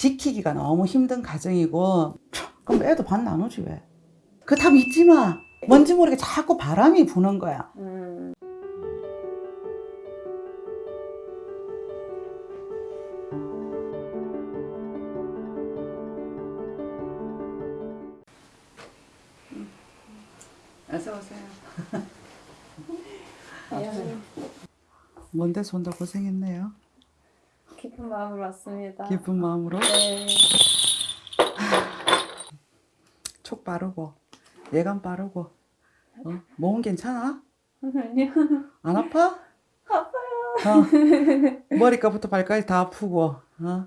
지키기가 너무 힘든 가정이고 그럼 애도 반 나누지 왜? 그다 믿지 마. 뭔지 모르게 자꾸 바람이 부는 거야. 음. 어서 오세요. 데서 온다 고생했네요. 기쁜 마음으로 왔습니다. 기쁜 마음으로 네. 촉 바르고 예감 바르고 어? 몸은 괜찮아? 아니요. 안 아파? 아파요. 어. 머리끝부터 발까지 다 아프고 어? 음.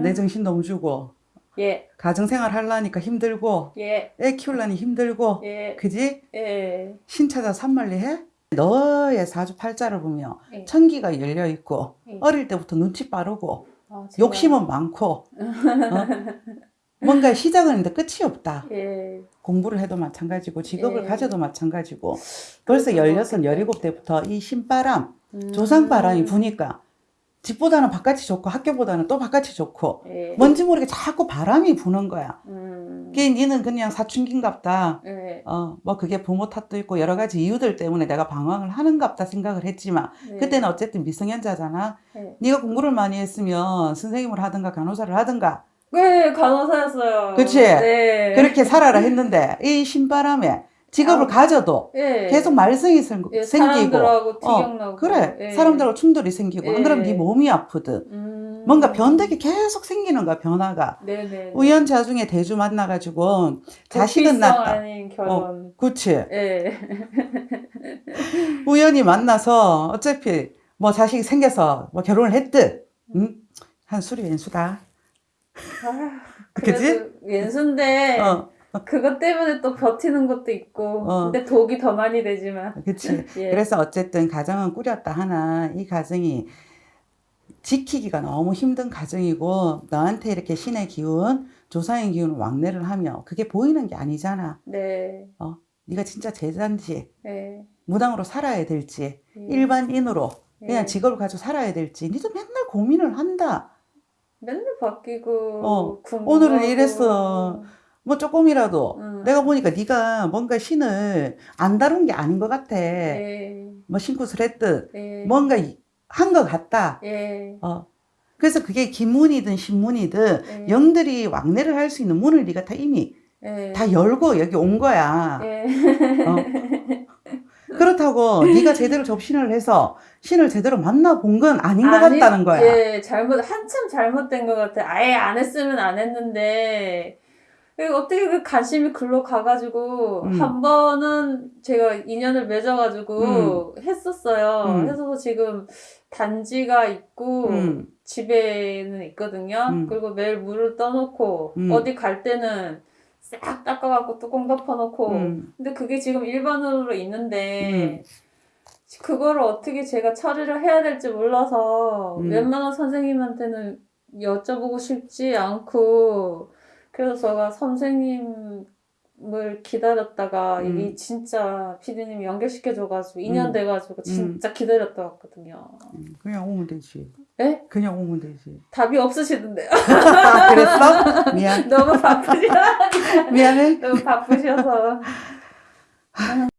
내 정신 너무 주고 예. 가정생활 하려니까 힘들고 예. 애 키우려니 힘들고 예. 그지? 예. 신차자 산말리 해? 너의 사주팔자를 보면 예. 천기가 열려 있고 예. 어릴 때부터 눈치 빠르고 아, 욕심은 많고 어? 뭔가 시작은 있는데 끝이 없다. 예. 공부를 해도 마찬가지고 직업을 예. 가져도 마찬가지고 벌써 그렇죠. 16, 17때부터 이 신바람, 음. 조상바람이 부니까 집보다는 바깥이 좋고 학교보다는 또 바깥이 좋고 예. 뭔지 모르게 자꾸 바람이 부는 거야. 음. 그게 니는 그냥 사춘기인갑다. 예. 어, 뭐 그게 부모 탓도 있고 여러 가지 이유들 때문에 내가 방황을 하는갑다 생각을 했지만 네. 그때는 어쨌든 미성년자잖아. 예. 네가 공부를 많이 했으면 선생님을 하든가 간호사를 하든가 네, 간호사였어요. 그치? 네. 그렇게 살아라 했는데 이 신바람에 직업을 아. 가져도 예. 계속 말썽이 생- 예, 생기고. 어, 그래 예. 사람들하고 충돌이 생기고 안 그러면 예. 네 몸이 아프든 음. 뭔가 변덕이 계속 생기는 거야 변화가 네네. 우연치 중에 대주 만나가지고 자식은 낳다 아닌 결혼. 그치 예. 우연히 만나서 어차피 뭐 자식이 생겨서 뭐 결혼을 했듯 응? 한 술이 왼수다 아, 그치? 왼수인데 어 그것 때문에 또 버티는 것도 있고 어. 근데 독이 더 많이 되지만 그치 예. 그래서 어쨌든 가정은 꾸렸다 하나 이 가정이 지키기가 너무 힘든 가정이고 너한테 이렇게 신의 기운 조상의 기운을 왕래를 하며 그게 보이는 게 아니잖아 네. 네가 진짜 제자인지 네. 무당으로 살아야 될지 예. 일반인으로 그냥 예. 직업을 가지고 살아야 될지 니도 맨날 고민을 한다 맨날 바뀌고 어. 오늘은 이랬어. 뭐 조금이라도 음. 내가 보니까 네가 뭔가 신을 안 다룬 게 아닌 것 같아 예. 뭐 신굿을 했듯 예. 뭔가 한 것 같다 예. 어. 그래서 그게 김문이든 신문이든 예. 영들이 왕래를 할 수 있는 문을 네가 다 이미 예. 다 열고 여기 온 거야 예. 어. 그렇다고 네가 제대로 접신을 해서 신을 제대로 만나본 건 아닌 것 아니, 같다는 거야 예, 잘못, 한참 잘못된 것 같아. 아예 안 했으면 안 했는데, 어떻게 그 관심이 글로 가가지고, 음. 한 번은 제가 인연을 맺어가지고 했었어요. 음. 해서 지금 단지가 있고, 음. 집에는 있거든요. 음. 그리고 매일 물을 떠놓고, 음. 어디 갈 때는 싹 닦아갖고 뚜껑 덮어놓고, 음. 근데 그게 지금 일반으로 있는데 그거를 어떻게 제가 처리를 해야 될지 몰라서 음. 웬만한 선생님한테는 여쭤보고 싶지 않고 그래서 제가 선생님을 기다렸다가 음. 이게 진짜 피디님이 연결시켜줘가지고 2년 음. 돼가지고 진짜 기다렸다 왔거든요. 음, 그냥 오면 되지 에? 그냥 오면 되지 답이 없으시던데요. 아, 그랬어? 미안 너무 바쁘시다. 미안해 너무 바쁘셔서.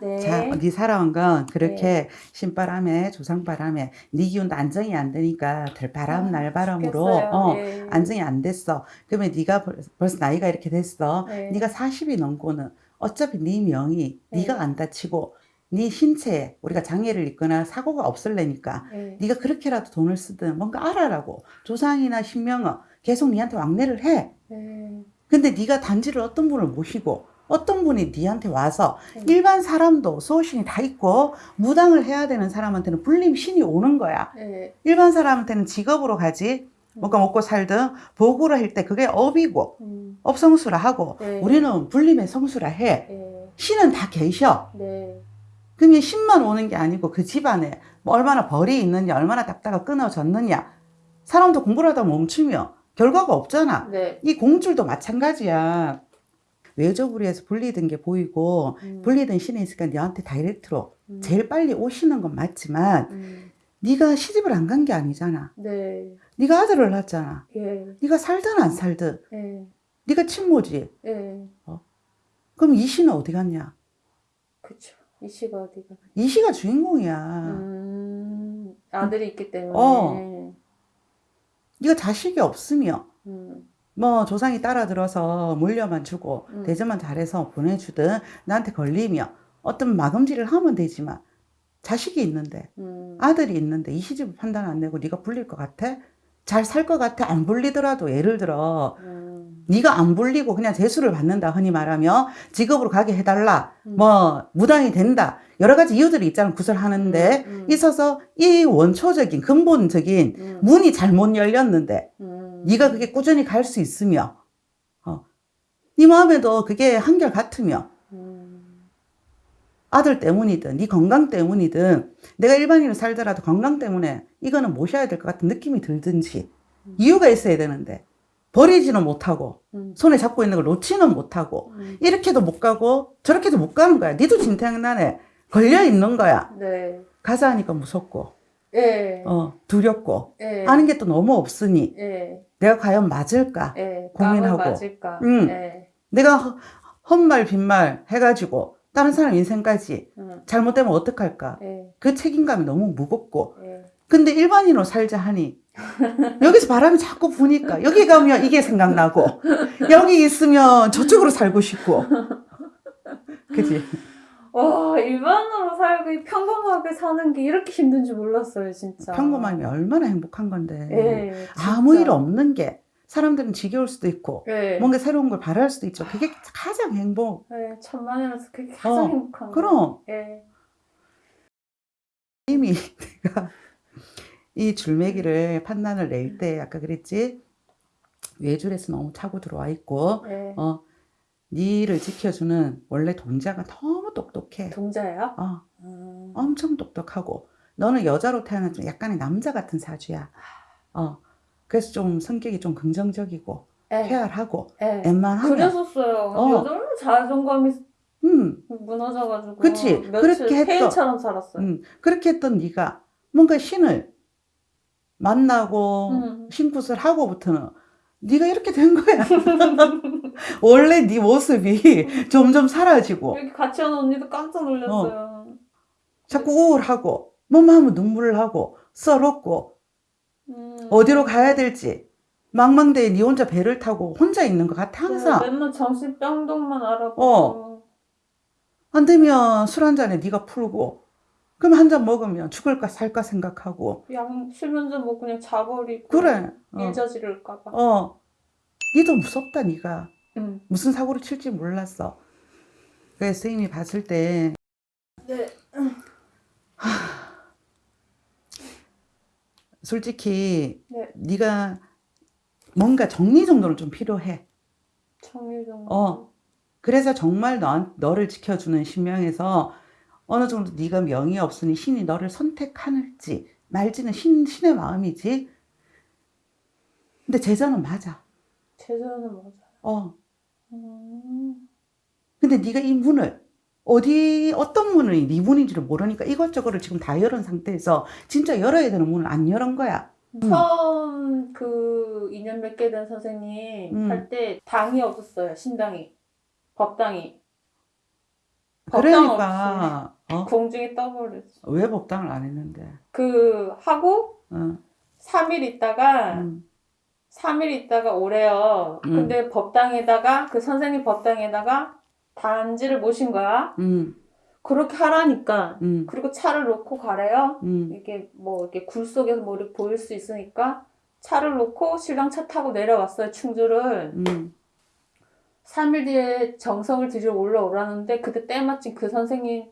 네. 자, 네 살아온 건 그렇게 신바람에 조상바람에 네 기운도 안정이 안 되니까 들바람 아, 날바람으로. 어, 예. 안정이 안 됐어. 그러면 네가 벌- 벌써 나이가 이렇게 됐어. 네. 네가 40이 넘고는 어차피 네 명이 네. 네가 안 다치고 네 신체에 우리가 장애를 입거나 사고가 없을래니까 네. 네가 그렇게라도 돈을 쓰든 뭔가 알아라고 조상이나 신명은 계속 네한테 왕래를 해. 네. 근데 네가 단지를 어떤 분을 모시고 어떤 분이 네한테 와서 네. 일반 사람도 소신이 다 있고 무당을 해야 되는 사람한테는 불림 신이 오는 거야. 네. 일반 사람한테는 직업으로 가지 뭔가 먹고 살든 보고를 할때 그게 업이고 음. 업성수라 하고 네. 우리는 불림의 성수라 해. 네. 신은 다 계셔. 네. 그러면 신만 오는 게 아니고 그 집안에 뭐 얼마나 벌이 있느냐 얼마나 닦다가 끊어졌느냐 사람도 공부를 하다 멈추면 결과가 없잖아. 네. 이 공줄도 마찬가지야. 외조부리에서 분리된 게 보이고 음. 분리된 신이 있으니까 너한테 다이렉트로 음. 제일 빨리 오시는 건 맞지만 음. 네가 시집을 안 간 게 아니잖아. 네. 네가 아들을 낳았잖아. 예. 네가 살든 안 살든 예. 네가 친모지. 예. 그럼 이 씨는 어디 갔냐? 그쵸. 이 씨가 어디가. 이 씨가 주인공이야. 음. 아들이 있기 때문에. 어. 네가 자식이 없으며 음. 뭐 조상이 따라 들어서 물려만 주고 음. 대접만 잘해서 보내주든 나한테 걸리며 어떤 마금질을 하면 되지만 자식이 있는데 음. 아들이 있는데 이 시집을 판단 안 내고 네가 불릴 것 같아? 잘 살 것 같아? 안 불리더라도 예를 들어 음. 네가 안 불리고 그냥 재수를 받는다 흔히 말하며 직업으로 가게 해달라 음. 뭐 무당이 된다 여러 가지 이유들이 있잖아 구설하는데 음, 음. 있어서 이 원초적인 근본적인 음. 문이 잘못 열렸는데 음. 네가 그게 꾸준히 갈 수 있으며 어. 네 마음에도 그게 한결 같으며 음. 아들 때문이든 네 건강 때문이든 내가 일반인으로 살더라도 건강 때문에 이거는 모셔야 될 것 같은 느낌이 들든지 음. 이유가 있어야 되는데 버리지는 못하고 음. 손에 잡고 있는 걸 놓지는 못하고 음. 이렇게도 못 가고 저렇게도 못 가는 거야 니도 진탕난에 걸려 있는 거야 네. 가자 하니까 무섭고 예. 어, 두렵고 예. 아는 게 또 너무 없으니 예. 내가 과연 맞을까 예. 고민하고. 맞을까. 음. 예. 내가 허- 헛말 빈말 해가지고 다른 사람 인생까지 음. 잘못되면 어떡할까 예. 그 책임감이 너무 무겁고 예. 근데 일반인으로 살자 하니 여기서 바람이 자꾸 부니까 여기 가면 이게 생각나고 여기 있으면 저쪽으로 살고 싶고 그지 와, 일반으로 살고 이 평범하게 사는 게 이렇게 힘든 줄 몰랐어요, 진짜. 평범함이 얼마나 행복한 건데 예. 아무. 일 없는 게 사람들은 지겨울 수도 있고 예. 뭔가 새로운 걸 바랄 수도 있죠 그게 가장 행복 예, 천만이라서 그게 가장 어, 행복한 거. 그럼 예. 이미 내가 이 줄매기를 판단을 낼 때 아까 그랬지 외줄에서 너무 차고 들어와 있고 예. 어 니를 지켜주는 원래 동자가 너무 똑똑해 동자예요? 어 음. 엄청 똑똑하고 너는 여자로 태어난 좀 약간의 남자 같은 사주야 어 그래서 좀 성격이 좀 긍정적이고 예. 쾌활하고 예. 웬만하면 그랬었어요. 어. 여자는 자존감이 음, 무너져가지고 그치. 그렇게 했던- 폐인처럼 살았어요. 음 그렇게 했던 네가 뭔가 신을 만나고 음. 신굿을 하고부터는 네가 이렇게 된 거야. 원래 네 모습이 점점 사라지고 여기 같이 하는 언니도 깜짝 놀랐어요. 자꾸 우울하고 뭐만 하면 눈물을 하고 썰었고 음. 어디로 가야 될지 망망대해 네 혼자 배를 타고 혼자 있는 것 같아 항상. 네, 맨날 정신 병동만 알아보고 어. 안 되면 술 한 잔에 네가 풀고 그럼 한 잔 먹으면 죽을까 살까 생각하고 약 수면제 뭐 그냥 자버리고 그래. 어. 일저지를까봐. 어. 니도 무섭다 네가. 음. 무슨 사고를 칠지 몰랐어. 그래서 선생님이 봤을 때 네. 솔직히 네. 네가 뭔가 정리 정돈은 좀 필요해. 정유정. 어. 그래서 정말 너, 너를 지켜주는 신명에서 어느 정도 네가 명이 없으니 신이 너를 선택할지 말지는 신, 신의 마음이지. 근데 제자는 맞아. 제자는 맞아요. 어. 음. 근데 네가 이 문을 어디 어떤 문이 네 문인지를 모르니까 이것저것을 지금 다 열은 상태에서 진짜 열어야 되는 문을 안 열은 거야. 음. 처음 그 인연 맺게 된 선생님 음. 할때 당이 없었어요. 신당이. 법당이. 법당 그러니까 어? 공중에 떠버렸어. 왜 법당을 안 했는데? 그 하고 어. 3일 있다가 음. 3일 있다가 오래요. 음. 근데 법당에다가 그 선생님 법당에다가 단지를 모신 거야. 음. 그렇게 하라니까. 음. 그리고 차를 놓고 가래요. 음. 이게 뭐 이렇게 굴 속에서 뭐 이렇게 보일 수 있으니까 차를 놓고 신랑 차 타고 내려왔어요. 충주를. 음. 3일 뒤에 정성을 들여 올라오라는데 그때 때마침 그 선생님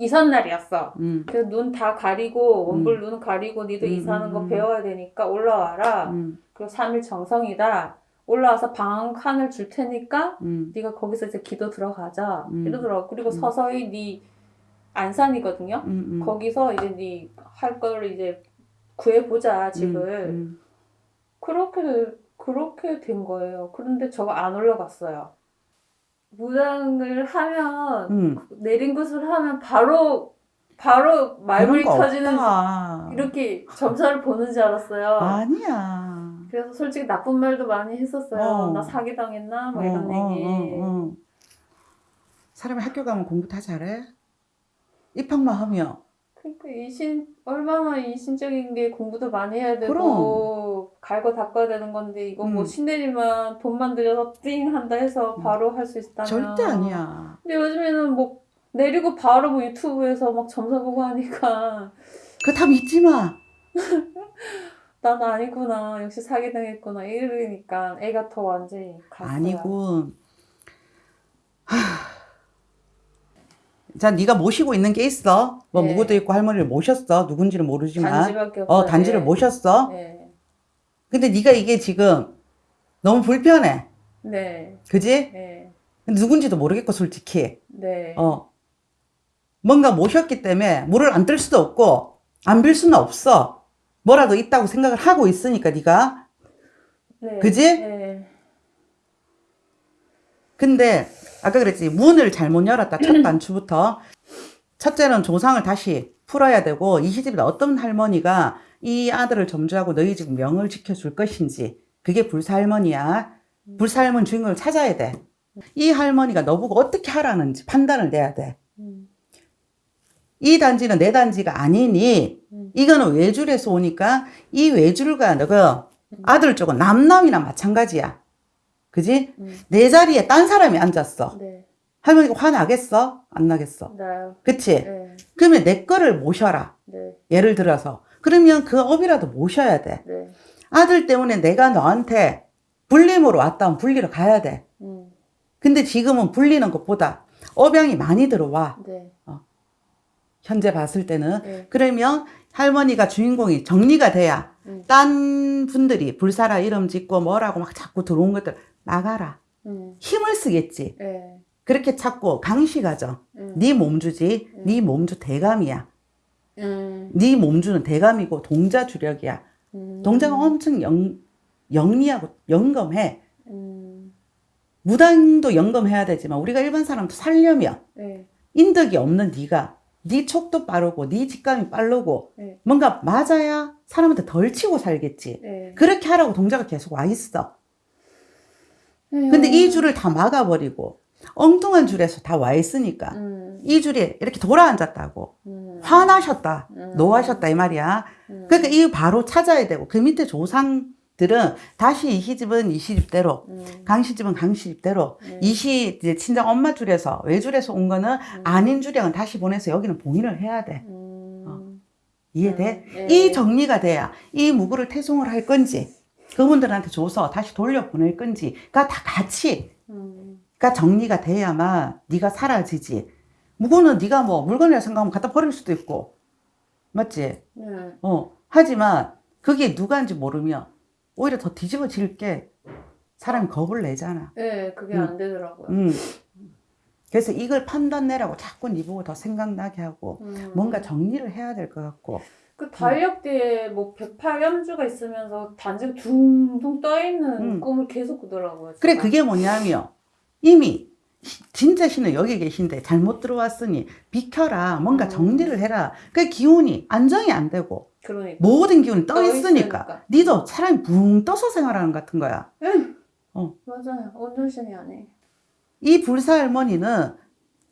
이삿날이었어. 음. 그래서 눈 다 가리고 원불 눈 가리고 니도 음, 이사하는 거 음, 음. 배워야 되니까 올라와라. 음. 그리고 3일 정성이다. 올라와서 방 칸을 줄 테니까 음. 네가 거기서 이제 기도 들어가자. 음. 이러더라고. 그리고 음. 서서히 네 안산이거든요. 음. 음. 거기서 이제 네 할 거를 이제 구해보자 집을. 음. 그렇게 그렇게 된 거예요. 그런데 저가 안 올라갔어요. 무당을 하면 음. 내린 것을 하면 바로 바로 거 터지는 없다. 이렇게 점사를 보는 줄 알았어요. 아니야. 그래서 솔직히 나쁜 말도 많이 했었어요. 어. 나 사기 당했나? 뭐 이런 어, 어, 얘기. 어, 어. 사람이 학교 가면 공부 다 잘해? 입학만 하면 그러니까 이신 얼마나 이신적인 게 공부도 많이 해야 되고 갈고 닦아야 되는 건데 이거 뭐 음. 신내리만 돈만 들여서 띵 한다 해서 음. 바로 할수 있다면 절대 아니야. 근데 요즘에는 뭐 내리고 바로 뭐 유튜브에서 막 점사 보고 하니까 그거 다 믿지 마. 난 아니구나 역시 사기 당했구나 이러니까 애가 더 완전히 갔어요. 아니고. 하... 자, 네가 모시고 있는 게 있어. 뭐 네. 무구도 있고 할머니를 모셨어. 누군지는 모르지만. 단지밖에 없어요. 어, 단지를 네. 모셨어. 네. 근데 네가 이게 지금 너무 불편해. 네. 그지? 네. 근데 누군지도 모르겠고 솔직히. 네. 어. 뭔가 모셨기 때문에 물을 안 뜰 수도 없고 안 빌 수는 없어. 뭐라도 있다고 생각을 하고 있으니까 네가. 네. 그지? 네. 근데 아까 그랬지 문을 잘못 열었다 첫 단추부터 첫째는 조상을 다시 풀어야 되고 이 시집에 어떤 할머니가 이 아들을 점주하고 너희 집 명을 지켜줄 것인지 그게 불사 할머니야 불사 할머니 주인공을 찾아야 돼 이 할머니가 너보고 어떻게 하라는지 판단을 내야 돼이 음. 단지는 내 단지가 아니니 음. 이거는 외줄에서 오니까 이 외줄과 너가 아들 쪽은 남남이나 마찬가지야 그지? 음. 내 자리에 딴 사람이 앉았어. 네. 할머니가 화나겠어? 안 나겠어? 네. 그치? 네. 그러면 내 거를 모셔라. 네. 예를 들어서. 그러면 그 업이라도 모셔야 돼. 네. 아들 때문에 내가 너한테 불림으로 왔다면 불리러 가야 돼. 음. 근데 지금은 불리는 것보다 업양이 많이 들어와. 네. 현재 봤을 때는. 네. 그러면 할머니가 주인공이 정리가 돼야 음. 딴 분들이 불사라 이름 짓고 뭐라고 막 자꾸 들어온 것들 나가라. 음. 힘을 쓰겠지. 네. 그렇게 찾고 강시가정. 음. 네 몸주지. 음. 네 몸주 대감이야. 음. 네 몸주는 대감이고 동자 주력이야. 음. 동자가 엄청 영, 영리하고 영검해. 음. 무당도 영검해야 되지만 우리가 일반 사람도 살려면 네. 인덕이 없는 네가 네 촉도 빠르고 네 직감이 빠르고 네. 뭔가 맞아야 사람한테 덜 치고 살겠지. 네. 그렇게 하라고 동자가 계속 와 있어. 네. 근데 이 줄을 다 막아버리고 엉뚱한 줄에서 다 와 있으니까 음. 이 줄이 이렇게 돌아앉았다고 음. 화나셨다 음. 노하셨다 이 말이야. 음. 그러니까 이 바로 찾아야 되고 그 밑에 조상들은 다시 이 시집은 이 시집대로 음. 강시집은 강 시집대로 네. 이시 이제 친정 엄마 줄에서 외줄에서 온 거는 음. 아닌 줄량은 다시 보내서 여기는 봉인을 해야 돼. 음. 이해돼? 음, 네. 이 정리가 돼야 이 무구를 태송을 할 건지 그분들한테 줘서 다시 돌려 보낼 건지가 다 같이 음. 가 정리가 돼야만 네가 사라지지. 무구는 네가 뭐 물건이라 생각하면 갖다 버릴 수도 있고 맞지? 네. 어 하지만 그게 누가인지 모르면 오히려 더 뒤집어질 게 사람이 겁을 내잖아. 네, 그게 음. 안 되더라고요. 음. 그래서 이걸 판단 내라고 자꾸 네 보고 더 생각나게 하고 음. 뭔가 정리를 해야 될 것 같고 그 달력대에 뭐 108염주가 있으면서 단지가 둥둥 떠있는 음. 꿈을 계속 꾸더라고요. 그래 제가. 그게 뭐냐면 이미 시- 진짜 신은 여기 계신데 잘못 들어왔으니 비켜라 뭔가 음. 정리를 해라 그 기운이 안정이 안 되고 그러니까. 모든 기운이 떠 떠 있으니까 있으니까. 니도 사람이 붕 떠서 생활하는 것 같은 거야 응. 어. 맞아요. 온전신이 아니에요. 이 불사 할머니는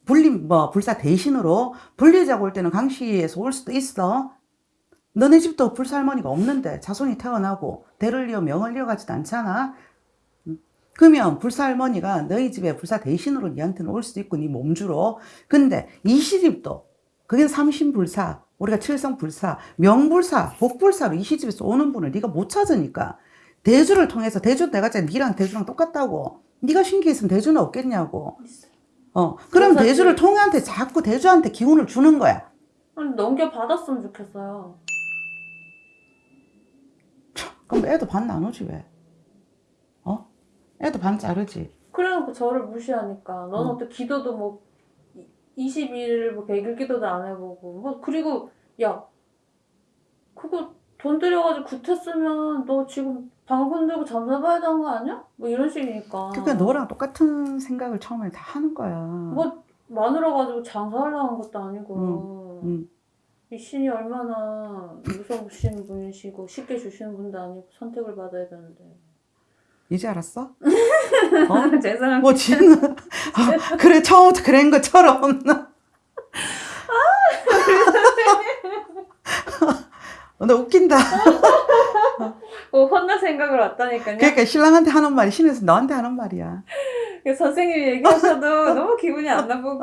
불리 뭐 불사 대신으로 불리자고 올 때는 강시에서 올 수도 있어 너네 집도 불사 할머니가 없는데 자손이 태어나고 대를 이어 명을 이어가지도 않잖아 음. 그러면 불사 할머니가 너희 집에 불사 대신으로 니한테는 올 수도 있고 네 몸주로 근데 이 시집도 그게 삼신불사 우리가 칠성불사 명불사 복불사로 이 시집에서 오는 분을 네가 못 찾으니까 대주를 통해서 대주 내가 진짜 니랑 대주랑 똑같다고 네가 신기했으면 대주는 없겠냐고. 어 그럼 대주를 그- 통해한테 자꾸 대주한테 기운을 주는 거야 아니, 넘겨받았으면 좋겠어요. 그럼 애도 반 나누지 왜 어? 애도 반 자르지 그래놓고 저를 무시하니까 너는 음. 어떻게 기도도 뭐 20일 뭐 100일 기도도 안 해보고 뭐 그리고 야 그거 돈 들여가지고 구태 쓰면 너 지금 방금 들고 잠사 봐야 되는 거 아니야? 뭐 이런 식이니까 그러니까 너랑 똑같은 생각을 처음에 다 하는 거야 뭐 마누라 가지고 장사하려는 것도 아니고 음. 이 신이 얼마나 무서우신 분이시고 쉽게 주시는 분도 아니고 선택을 받아야 되는데. 이제 알았어? 어? 죄송합니다. 뭐 지는 아, 그래 처음부터 그런 것처럼 어, 너 웃긴다. 어, 혼날 생각을 왔다니까요. 그러니까 신랑한테 하는 말이 신에서 너한테 하는 말이야. 그 선생님이 얘기하셔도 너무 기분이 안 나쁘고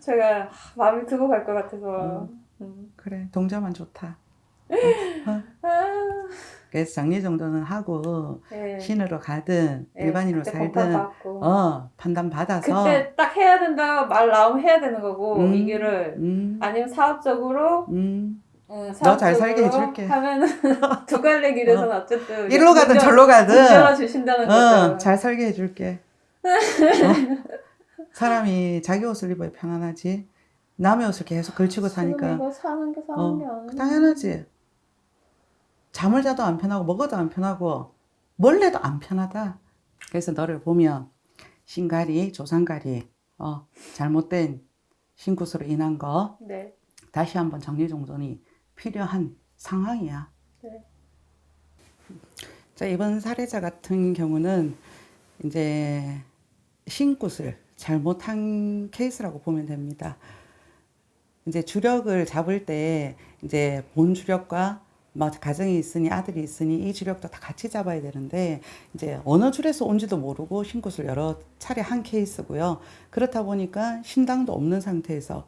제가 마음이 두고 갈 것 같아서. 음. 그래 동자만 좋다. 아, 그래서 정리 정도는 하고 네. 신으로 가든 네, 일반인으로 살든. 어 판단 받아서 그때 딱 해야 된다 말 나오면 해야 되는 거고 음. 이 길을 음, 아니면 사업적으로 음. 응, 너잘 살게 해줄게. 하면은 두 갈래 길에서는 어. 쨌든 이리로 가든 절로 가든 주신다는 거죠. 어, 잘 살게 해줄게. 어? 사람이 자기 옷을 입어야 편안하지. 남의 옷을 계속 걸치고 지금 사니까 이거 사는 게 사는 어, 게 아니야. 당연하지. 잠을 자도 안 편하고 먹어도 안 편하고 뭘 해도 안 편하다. 그래서 너를 보면 신가리, 조상가리, 어, 잘못된 신굿으로 인한 거 네. 다시 한번 정리정돈이 필요한 상황이야. 네. 자, 이번 사례자 같은 경우는 이제 신굿을 잘못한 케이스라고 보면 됩니다. 이제 주력을 잡을 때 이제 본 주력과 뭐 가정이 있으니 아들이 있으니 이 주력도 다 같이 잡아야 되는데 이제 어느 줄에서 온지도 모르고 신굿을 여러 차례 한 케이스고요. 그렇다 보니까 신당도 없는 상태에서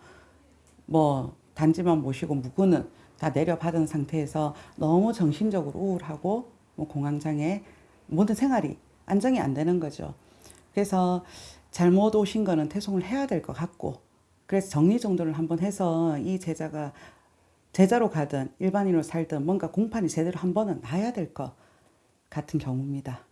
뭐 단지만 모시고 묵은은 다 내려받은 상태에서 너무 정신적으로 우울하고 뭐 공황장애 모든 생활이 안정이 안 되는 거죠. 그래서 잘못 오신 거는 퇴송을 해야 될 것 같고 그래서 정리정돈을 한번 해서 이 제자가 제자로 가든 일반인으로 살든 뭔가 공판이 제대로 한 번은 나야 될 것 같은 경우입니다.